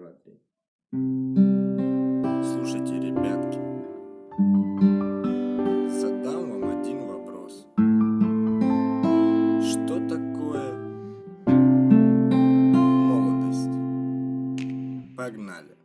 два. Слушайте, ребятки, задам вам один вопрос. Что такое молодость? Погнали.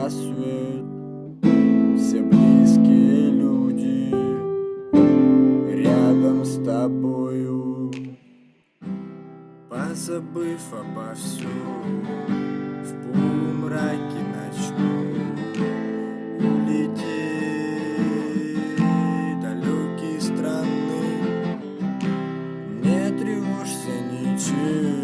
Рассвет, все близкие люди рядом с тобою. Позабыв обо всем, в полумраке ночном улететь далекие страны. Не тревожься ничем,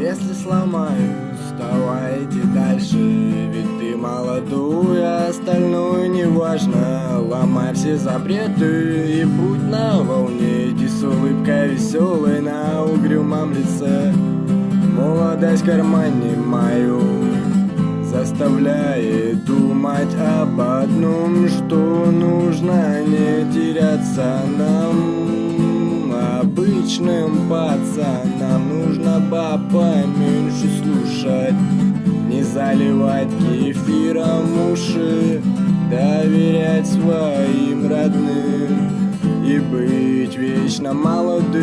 Если сломаюсь, вставайте дальше Ведь ты молодую, а остальное не важно Ломай все запреты и будь на волне. Иди с улыбкой веселой на угрюмом лице. Молодость в кармане мою Заставляет думать об одном Что нужно не теряться. Нам Обычным пацанам Нужно баб поменьше слушать Не заливать кефиром уши Доверять своим родным И быть вечно молодым.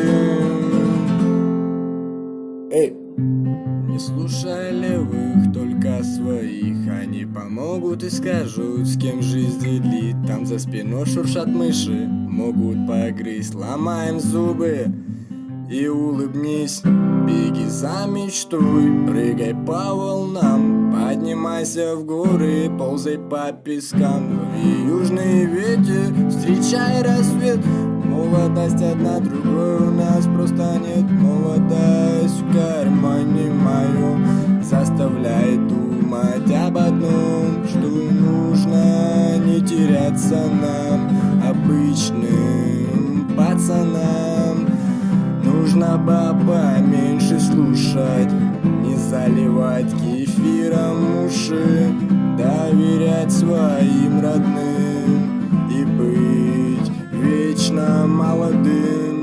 Эй! Не слушай левых, только своих. Они помогут и скажут, с кем жизнь делить Там за спиной шуршат мыши, могут погрызть Ломаем зубы и улыбнись Беги за мечтой, прыгай по волнам Поднимайся в горы, ползай по пескам. Лови южный ветер, встречай рассвет Молодость одна другой у нас просто нет. Молодость в кармане моем Заставляет думать об одном Что нужно не теряться нам Обычным пацанам Нужно баба меньше слушать Не заливать кефиром уши Доверять своим родным И быть вечно молодым